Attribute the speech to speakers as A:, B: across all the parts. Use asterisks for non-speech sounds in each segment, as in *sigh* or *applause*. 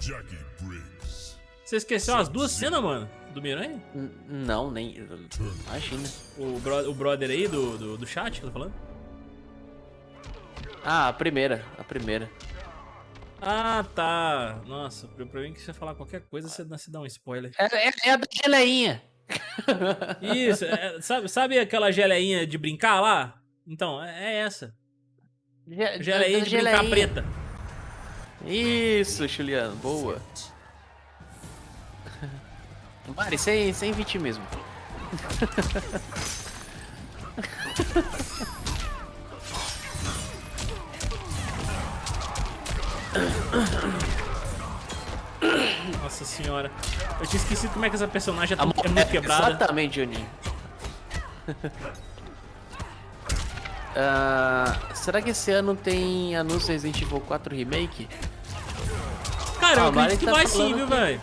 A: Jackie Briggs.
B: Você esqueceu as duas cenas, mano? Do Miranha?
C: N- Não, nem. Imagina.
B: O, bro- o brother aí do, do, do chat que eu tô falando?
C: Ah, a primeira. A primeira.
B: Ah, tá. Nossa, pra, mim que você falar qualquer coisa, você dá, você dá um spoiler.
C: É, é, é a da geleinha.
B: Isso, é- sabe, sabe aquela geleinha de brincar lá? Então, é, é essa.
C: Ge-
B: Geleinha de brincar
C: geleinha.
B: preta.
C: Isso, Juliano. Boa. Mari, sem, sem vitimismo.
B: Nossa senhora. Eu tinha esquecido como é que essa personagem é, é muito quebrada.
C: Exatamente, Juninho. Ah, será que esse ano tem anúncio Resident Evil 4 Remake?
B: Cara, eu
C: Ah, o
B: acredito
C: Mari
B: que
C: tá
B: vai sim,
C: falando
B: viu,
C: que-
B: velho?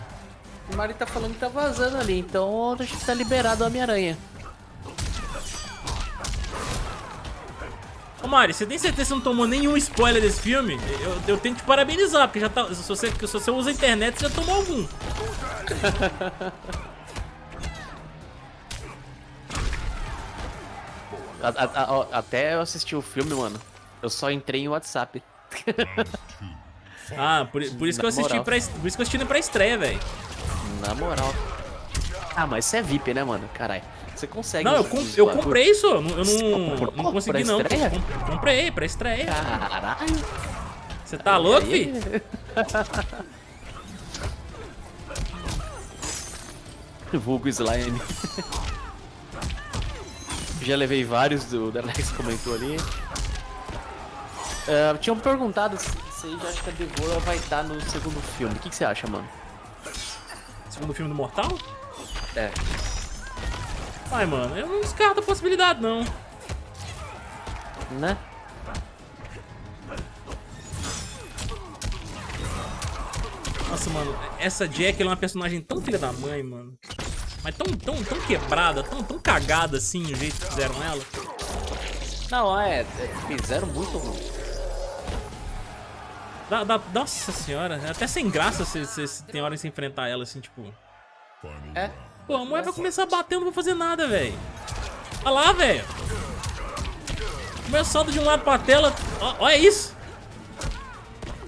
C: O Mari tá falando que tá vazando ali, então acho que tá liberado o Homem-Aranha.
B: Ô Mari, você tem certeza que você não tomou nenhum spoiler desse filme? Eu, eu tenho que te parabenizar, porque já tá, se, você, se você usa a internet, você já tomou algum. *laughs*
C: A- a- a- até eu assisti o filme, mano, eu só entrei em WhatsApp.
B: Ah, por, por isso que eu assisti
C: moral.
B: pra, por isso que eu assisti pra estreia, velho.
C: Na moral. Ah, mas você é VIP, né, mano? Caralho. Você consegue.
B: Não, eu, com- eu comprei isso, eu não, eu não, não consegui não. Comprei pra estreia.
C: Caralho.
B: Você tá louco,
C: aí?
B: fi? *laughs*
C: Vulgo slime. Já levei vários do da Alex comentou ali. Ah, tinham perguntado já acha que a Devorah vai estar no segundo filme. O que, que você acha, mano?
B: Segundo filme do Mortal?
C: É.
B: Ai, mano, eu não descarto a possibilidade, não.
C: Né?
B: Nossa, mano, essa Jack é uma personagem tão filha da mãe, mano. Mas tão, tão, tão quebrada, tão, tão cagada assim, o jeito que fizeram ela.
C: Não, é. é, Fizeram muito ruim.
B: Dá, dá- nossa senhora, é até sem graça se tem hora de se enfrentar ela assim, tipo.
C: É.
B: Pô, a mulher vai começar batendo, não vou fazer nada, velho. Olha lá, velho. Salto de um lado pra tela. Olha isso.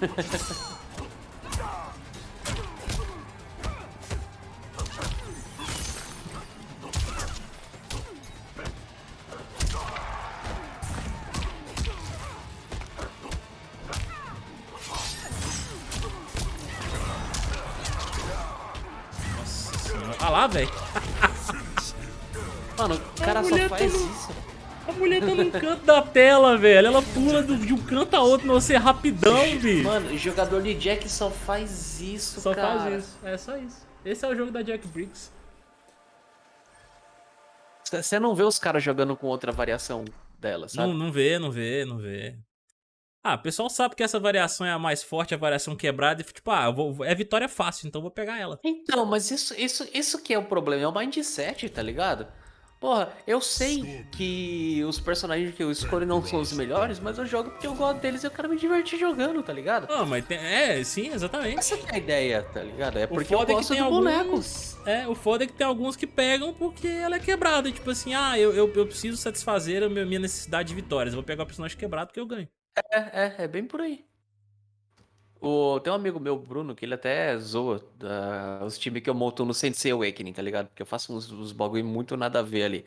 B: *laughs* lá, velho.
C: Mano, o cara só
B: mulher
C: faz
B: tá no-
C: isso.
B: A mulher tá num canto da tela, velho. Ela pula do- de um canto a outro, você é rapidão, bicho.
C: Mano, jogador de Jack só faz isso,
B: Só
C: cara.
B: faz isso. É só isso. Esse é o jogo da Jack Briggs.
C: Você não vê os caras jogando com outra variação dela, sabe?
B: Não, não vê, não vê, não vê. Ah, o pessoal sabe que essa variação é a mais forte, a variação quebrada, e tipo, ah, vou- é vitória fácil, então eu vou pegar ela.
C: Então, mas isso, isso, isso que é o problema, é o mindset, tá ligado? Porra, eu sei que os personagens que eu escolho não são os melhores, mas eu jogo porque eu gosto deles e eu quero me divertir jogando, tá ligado?
B: Não, mas tem, é, sim, exatamente.
C: Essa que é a ideia, tá ligado? É porque eu
B: foda é que
C: gosto boneco.
B: alguns. É, o foda é que tem alguns que pegam porque ela é quebrada. Tipo assim, ah, eu, eu, eu preciso satisfazer a minha, necessidade de vitórias. Eu vou pegar o personagem quebrado porque eu ganho.
C: É, é, é bem por aí. O, tem um amigo meu, Bruno, que ele até zoa da- os times que eu monto no Sensei Awakening, tá ligado? Porque eu faço uns, uns bagulho muito nada a ver ali.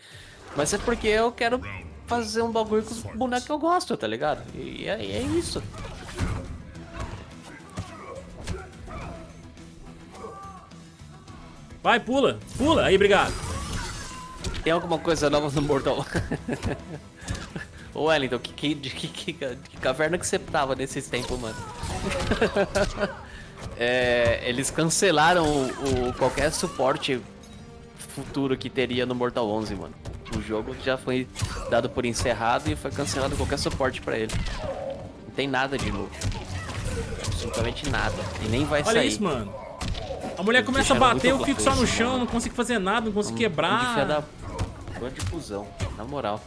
C: Mas é porque eu quero fazer um bagulho com os bonecos que eu gosto, tá ligado? E é, e é isso.
B: Vai, pula, pula. Aí, obrigado.
C: Tem alguma coisa nova no Mortal? *laughs* Ô Wellington, que, que, de que, que, caverna que você tava nesses tempos, mano? *laughs* É, eles cancelaram o, o- qualquer suporte futuro que teria no Mortal 11, mano. O jogo já foi dado por encerrado e foi cancelado qualquer suporte pra ele. Não tem nada de novo. Absolutamente nada. E nem vai
B: Olha
C: sair.
B: isso, mano. A mulher começa a bater, eu fico só no chão,
C: mano.
B: não consigo fazer nada, não consigo
C: Um
B: quebrar.
C: da... Bando de cuzão, na moral.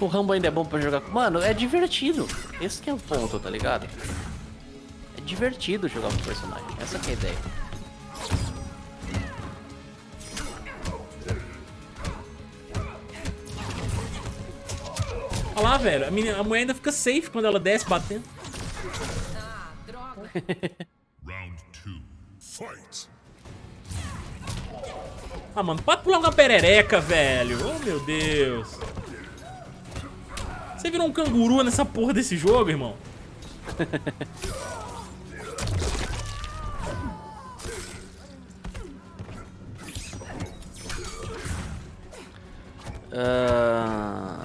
C: O Rambo ainda é bom pra jogar com... Mano, é divertido. Esse que é o ponto, tá ligado? É divertido jogar com o personagem. Essa que é a ideia.
B: Olha lá, velho. A, menina, a mulher ainda fica safe quando ela desce batendo.
A: Round two. Fight.
B: Ah, mano, pode pular uma perereca, velho. Oh, meu Deus. Você virou um canguru nessa porra desse jogo, irmão?
C: Ah,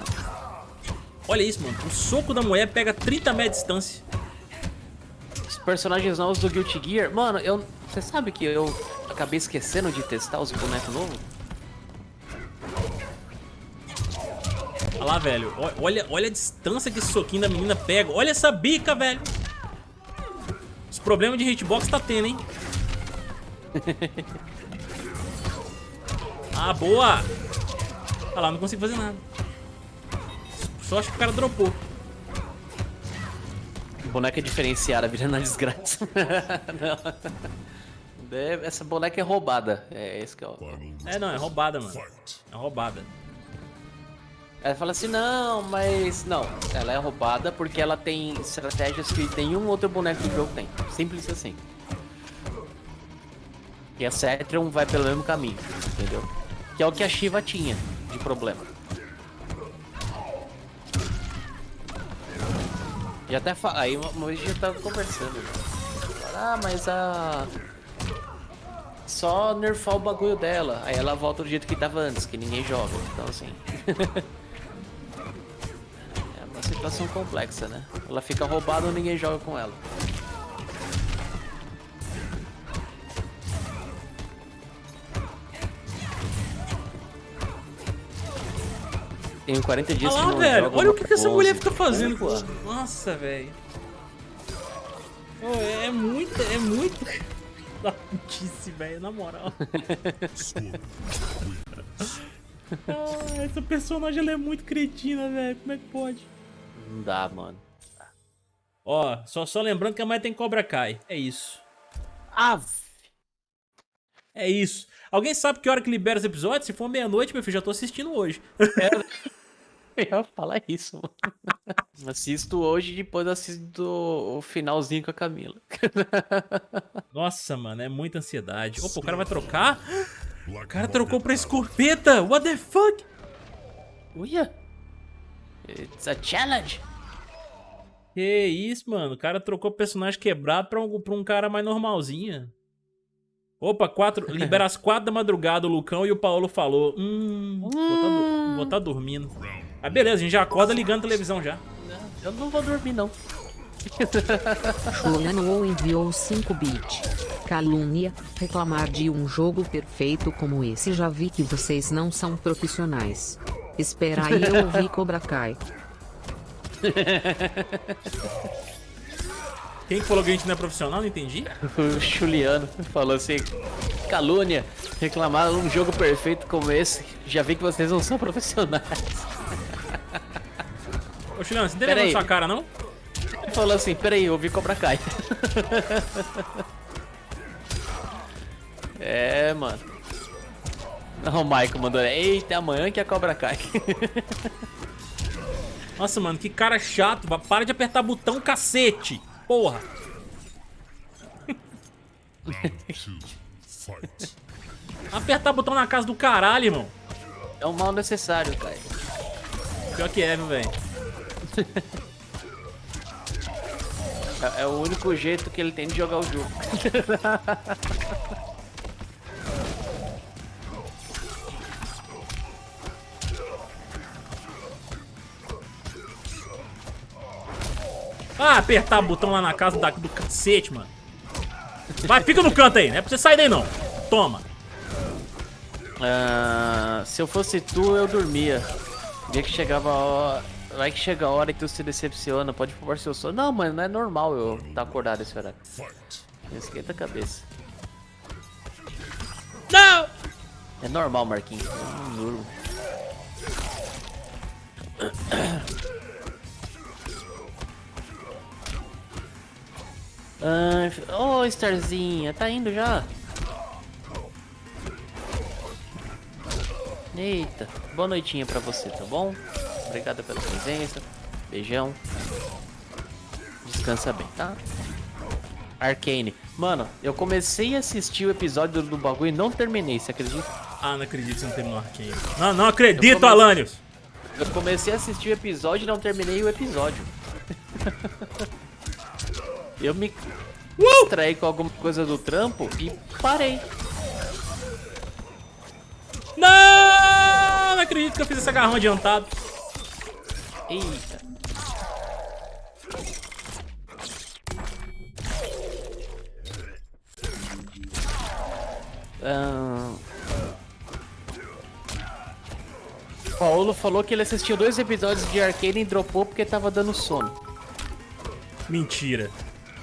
B: Olha isso, mano. O soco da mulher pega 30 metros de distância.
C: os personagens novos do Guilty Gear... Mano, eu... Você sabe que eu acabei esquecendo de testar os bonecos novos?
B: Olha lá, velho. Olha, olha a distância que esse soquinho da menina pega. Olha essa bica, velho. Os problemas de hitbox tá tendo, hein? *laughs* ah, boa. Olha lá, não consigo fazer nada. Só acho que o cara dropou.
C: Boneca diferenciada, virando a desgraça. *laughs* não. É, Essa boneca é roubada. É esse que é o...
B: É, não, é roubada, mano. É roubada.
C: Ela fala assim, não, mas... Não, ela é roubada porque ela tem estratégias que nenhum outro boneco do jogo tem. Simples assim. E a Cetrion vai pelo mesmo caminho, entendeu? Que é o que a Shiva tinha de problema. E até fa... aí uma vez a gente tava conversando. Ah, mas a... Só nerfar o bagulho dela. Aí ela volta do jeito que tava antes, que ninguém joga. Então assim... *laughs* é situação complexa, né? Ela fica roubada ou ninguém joga com ela. Tenho 40 dias
B: Olha
C: que
B: lá,
C: não
B: velho. Olha o que, que essa mulher
C: 11.
B: fica fazendo.
C: Pô,
B: com- Nossa, velho. Pô, é, é muito, é muito... *laughs* Da putice, velho, na moral. *laughs* Ah, essa personagem ela é muito cretina, velho. Como é que pode?
C: Não dá, mano.
B: Ó, só, só lembrando que a mãe tem Cobra Kai. É isso.
C: Ah,
B: É isso. Alguém sabe que hora que libera os episódios? Se for meia-noite, meu filho, já tô assistindo hoje. *laughs*
C: eu ia falar isso, mano. *laughs* Assisto hoje e depois assisto o finalzinho com a Camila. *laughs*
B: Nossa, mano, é muita ansiedade. Opa, o cara vai trocar? O cara trocou pra escorpeta. What the fuck?
C: Uia! It's a challenge!
B: Que isso, mano. O cara trocou personagem quebrado pra um, pra um cara mais normalzinho. Opa, quatro, *laughs* libera às quatro da madrugada o Lucão e o Paulo falou. Hum, vou tá, du- vou tá dormindo. Ah, beleza, a gente já acorda ligando a televisão já.
C: Eu não vou dormir, não. *laughs* *laughs*
D: Fulano enviou 5 bits. Calúnia, reclamar de um jogo perfeito como esse já vi que vocês não são profissionais. Espera aí eu ouvir Cobra Kai. *laughs*
B: Quem que falou que a gente não é profissional? Não entendi.
C: O Juliano falou assim: calúnia, reclamar um jogo perfeito como esse. Já vi que vocês não são profissionais. *laughs*
B: Ô, Juliano, você não na sua cara, não?
C: Ele falou assim: peraí, eu ouvi Cobra Kai. *laughs* é, mano. Não, o Michael mandou: eita, amanhã que é Cobra Kai. *laughs*
B: Nossa, mano, que cara chato. Para de apertar botão, cacete. Porra. *laughs* Apertar botão na casa do caralho, irmão.
C: é um mal necessário, cara.
B: Pior que é, velho?
C: É, é o único jeito que ele tem de jogar o jogo. *laughs*
B: Ah, apertar botão lá na casa da- do cacete, mano. Vai, fica no canto aí, não é pra você sair daí não. Toma.
C: Ah, se eu fosse tu, eu dormia. Via que chegava a hora. Vai que chega a hora que tu se decepciona, pode pôr seu sono. Não, mano, não é normal eu estar acordado esse horário. Esquenta a cabeça.
B: Não!
C: É normal, Marquinhos. Eu não durmo. Ai, Ô, Starzinha, tá indo já? Eita, boa noitinha pra você, tá bom? Obrigado pela presença. Beijão. Descansa bem, tá? Arcane. Mano, eu comecei a assistir o episódio do bagulho e não terminei, você acredita?
B: Ah, não acredito que você não terminou Arcane. Não, não acredito,
C: Eu comecei-
B: Alanios.
C: Eu comecei a assistir o episódio e não terminei o episódio. *laughs* eu me distraí com alguma coisa do trampo e parei.
B: Não, não acredito que eu fiz esse agarrão adiantado.
C: Eita. Ahn. Paulo falou que ele assistiu dois episódios de Arcane e dropou porque tava dando sono.
B: Mentira.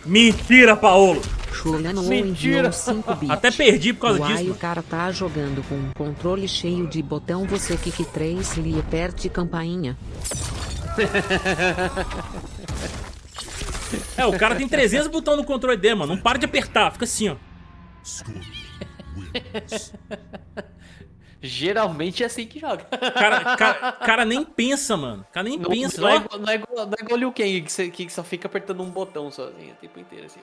B: Mentira, Paolo.
D: Chulano
C: Mentira.
D: enviou 5 bits.
B: Até perdi por causa
D: Uai,
B: disso.
D: o
B: mano.
D: cara tá jogando com um controle cheio de botão. Você que 3 lhe aperte campainha.
B: É, o cara tem 300 botões no controle dele, mano. Não para de apertar, fica assim, ó.
C: Geralmente é assim que joga.
B: Cara, cara, *laughs* cara nem pensa, mano. Cara nem
C: Não,
B: pensa.
C: não, é, igual- não, é igual, não é igual o Liu Kang, que, você- que só fica apertando um botão sozinho o tempo inteiro assim.